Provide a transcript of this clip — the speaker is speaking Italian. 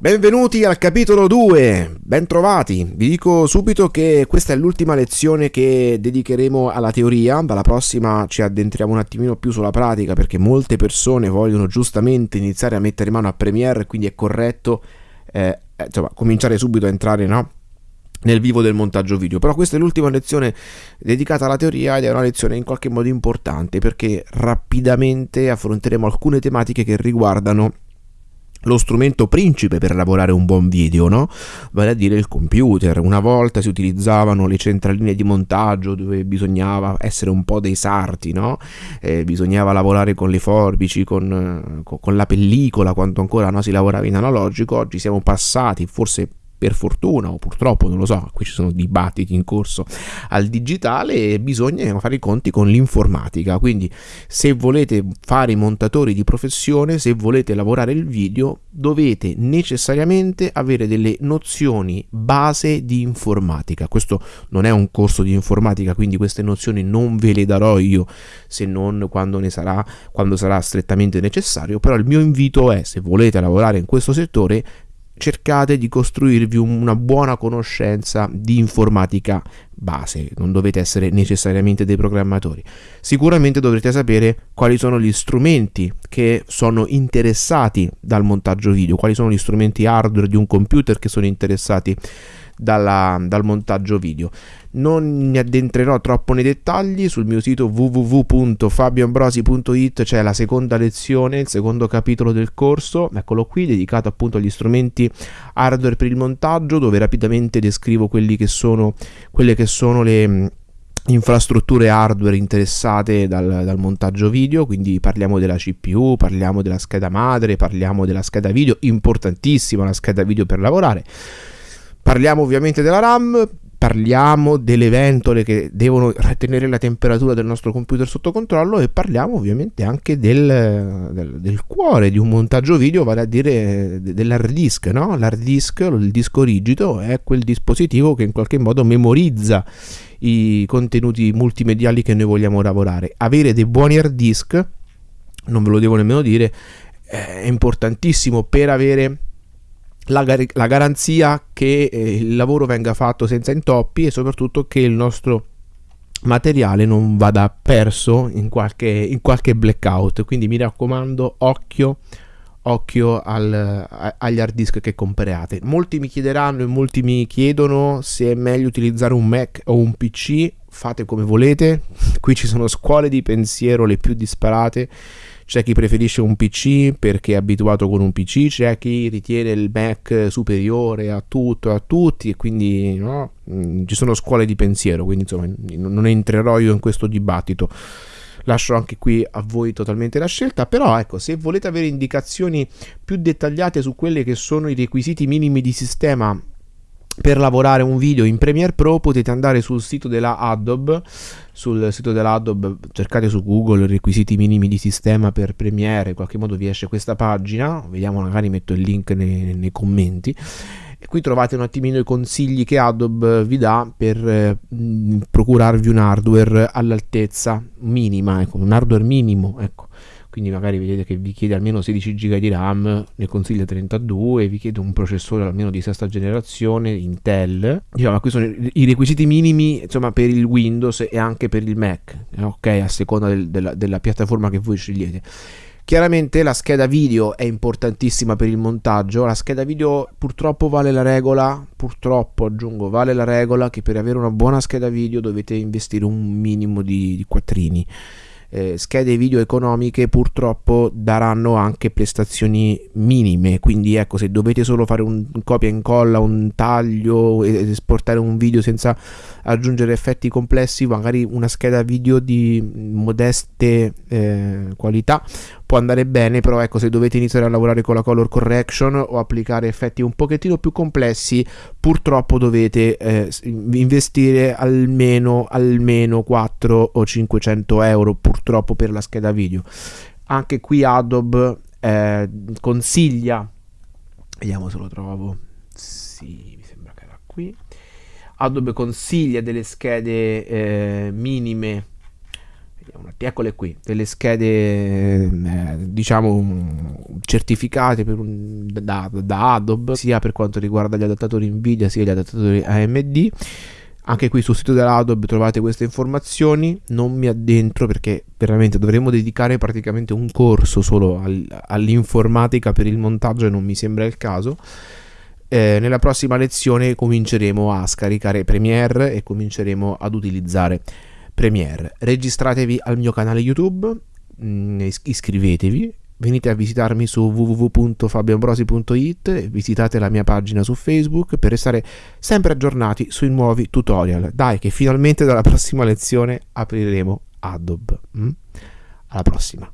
Benvenuti al capitolo 2, bentrovati. Vi dico subito che questa è l'ultima lezione che dedicheremo alla teoria, dalla prossima ci addentriamo un attimino più sulla pratica perché molte persone vogliono giustamente iniziare a mettere mano a Premiere, quindi è corretto eh, insomma, cominciare subito a entrare no? nel vivo del montaggio video. Però questa è l'ultima lezione dedicata alla teoria ed è una lezione in qualche modo importante perché rapidamente affronteremo alcune tematiche che riguardano lo strumento principe per lavorare un buon video, no? Vale a dire il computer. Una volta si utilizzavano le centraline di montaggio dove bisognava essere un po' dei sarti, no? Eh, bisognava lavorare con le forbici, con, con la pellicola, quando ancora no, si lavorava in analogico. Oggi siamo passati, forse per fortuna o purtroppo, non lo so, qui ci sono dibattiti in corso al digitale bisogna fare i conti con l'informatica. Quindi se volete fare i montatori di professione, se volete lavorare il video, dovete necessariamente avere delle nozioni base di informatica. Questo non è un corso di informatica, quindi queste nozioni non ve le darò io se non quando ne sarà quando sarà strettamente necessario, però il mio invito è se volete lavorare in questo settore cercate di costruirvi una buona conoscenza di informatica base, non dovete essere necessariamente dei programmatori. Sicuramente dovrete sapere quali sono gli strumenti che sono interessati dal montaggio video, quali sono gli strumenti hardware di un computer che sono interessati dalla, dal montaggio video. Non mi addentrerò troppo nei dettagli, sul mio sito www.fabioambrosi.it c'è la seconda lezione, il secondo capitolo del corso, eccolo qui, dedicato appunto agli strumenti hardware per il montaggio, dove rapidamente descrivo che sono, quelle che sono le infrastrutture hardware interessate dal, dal, montaggio video, quindi parliamo della CPU, parliamo della scheda madre, parliamo della scheda video, importantissima la scheda video per lavorare. Parliamo ovviamente della RAM, parliamo delle ventole che devono tenere la temperatura del nostro computer sotto controllo e parliamo ovviamente anche del, del, del cuore di un montaggio video, vale a dire dell'hard disk. No? L'hard disk, il disco rigido, è quel dispositivo che in qualche modo memorizza i contenuti multimediali che noi vogliamo lavorare. Avere dei buoni hard disk, non ve lo devo nemmeno dire, è importantissimo per avere la, gar- la garanzia che eh, il lavoro venga fatto senza intoppi e soprattutto che il nostro materiale non vada perso in qualche, in qualche blackout. Quindi mi raccomando, occhio occhio al, a, agli hard disk che comprate. Molti mi chiederanno e molti mi chiedono se è meglio utilizzare un Mac o un PC. Fate come volete. Qui ci sono scuole di pensiero le più disparate c'è chi preferisce un PC perché è abituato con un PC, c'è chi ritiene il Mac superiore a tutto, a tutti e quindi no? Mm, ci sono scuole di pensiero, quindi insomma non entrerò io in questo dibattito lascio anche qui a voi totalmente la scelta però ecco se volete avere indicazioni più dettagliate su quelli che sono i requisiti minimi di sistema per lavorare un video in Premiere Pro potete andare sul sito della Adobe sul sito della Adobe cercate su Google requisiti minimi di sistema per Premiere in qualche modo vi esce questa pagina vediamo magari metto il link nei, nei commenti e qui trovate un attimino i consigli che Adobe vi dà per eh, procurarvi un hardware all'altezza minima ecco un hardware minimo ecco quindi magari vedete che vi chiede almeno 16 GB di RAM, ne consiglia 32, vi chiede un processore almeno di sesta generazione, Intel. Diciamo, questi sono i requisiti minimi insomma, per il Windows e anche per il Mac, ok? A seconda del, della, della piattaforma che voi scegliete. Chiaramente la scheda video è importantissima per il montaggio, la scheda video purtroppo vale la regola, purtroppo aggiungo, vale la regola che per avere una buona scheda video dovete investire un minimo di, di quattrini eh, schede video economiche purtroppo daranno anche prestazioni minime. Quindi ecco se dovete solo fare un copia e incolla un taglio ed esportare un video senza aggiungere effetti complessi magari una scheda video di modeste eh, qualità può andare bene, però ecco se dovete iniziare a lavorare con la color correction o applicare effetti un pochettino più complessi, purtroppo dovete eh, investire almeno, almeno 4 o 500 euro purtroppo per la scheda video. Anche qui Adobe eh, consiglia, vediamo se lo trovo, sì, mi sembra che era qui. Adobe consiglia delle schede eh, minime eccole qui, delle schede eh, diciamo certificate un, da, da, Adobe sia per quanto riguarda gli adattatori Nvidia sia gli adattatori AMD. Anche qui sul sito dell'Adobe trovate queste informazioni, non mi addentro perché veramente dovremmo dedicare praticamente un corso solo al, all'informatica per il montaggio e non mi sembra il caso. Eh, nella prossima lezione cominceremo a scaricare Premiere e cominceremo ad utilizzare Premiere. Registratevi al mio canale YouTube, mm, iscrivetevi, venite a visitarmi su www.fabioambrosi.it, visitate la mia pagina su Facebook per restare sempre aggiornati sui nuovi tutorial. Dai che finalmente dalla prossima lezione apriremo Adobe. Mm? Alla prossima.